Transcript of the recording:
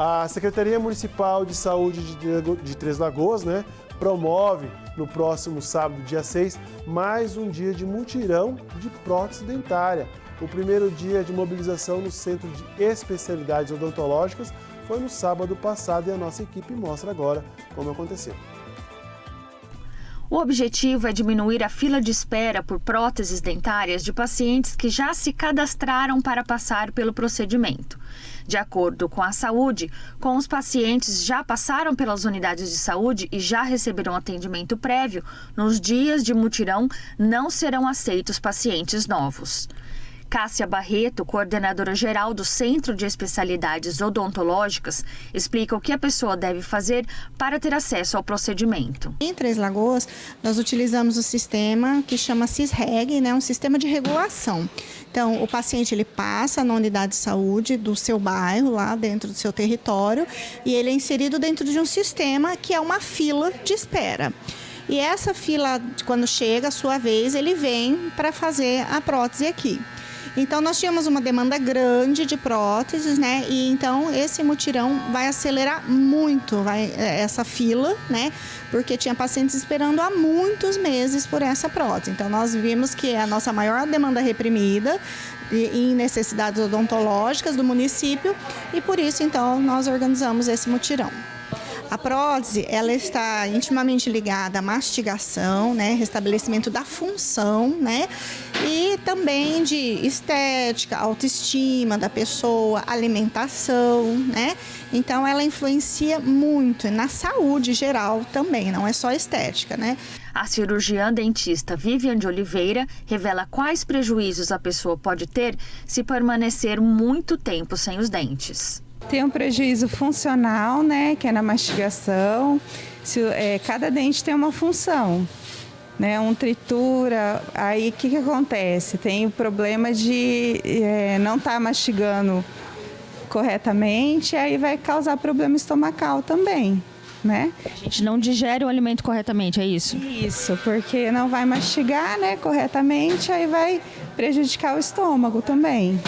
A Secretaria Municipal de Saúde de Três Lagoas né, promove no próximo sábado, dia 6, mais um dia de mutirão de prótese dentária. O primeiro dia de mobilização no Centro de Especialidades Odontológicas foi no sábado passado e a nossa equipe mostra agora como aconteceu. O objetivo é diminuir a fila de espera por próteses dentárias de pacientes que já se cadastraram para passar pelo procedimento. De acordo com a saúde, com os pacientes já passaram pelas unidades de saúde e já receberam atendimento prévio, nos dias de mutirão não serão aceitos pacientes novos. Cássia Barreto, coordenadora geral do Centro de Especialidades Odontológicas, explica o que a pessoa deve fazer para ter acesso ao procedimento. Em Três Lagoas, nós utilizamos o sistema que chama CISREG, né, um sistema de regulação. Então, o paciente ele passa na unidade de saúde do seu bairro, lá dentro do seu território, e ele é inserido dentro de um sistema que é uma fila de espera. E essa fila, quando chega a sua vez, ele vem para fazer a prótese aqui. Então nós tínhamos uma demanda grande de próteses, né? E então esse mutirão vai acelerar muito vai, é, essa fila, né? Porque tinha pacientes esperando há muitos meses por essa prótese. Então nós vimos que é a nossa maior demanda reprimida em necessidades odontológicas do município e por isso então nós organizamos esse mutirão. A prótese, ela está intimamente ligada à mastigação, né, restabelecimento da função, né, e também de estética, autoestima da pessoa, alimentação, né? Então ela influencia muito na saúde geral também, não é só estética, né? A cirurgiã dentista Vivian de Oliveira revela quais prejuízos a pessoa pode ter se permanecer muito tempo sem os dentes. Tem um prejuízo funcional, né, que é na mastigação. Se, é, cada dente tem uma função, né, um tritura. Aí o que, que acontece? Tem o problema de é, não estar tá mastigando corretamente, aí vai causar problema estomacal também. Né? A gente não digere o alimento corretamente, é isso? Isso, porque não vai mastigar né, corretamente, aí vai prejudicar o estômago também.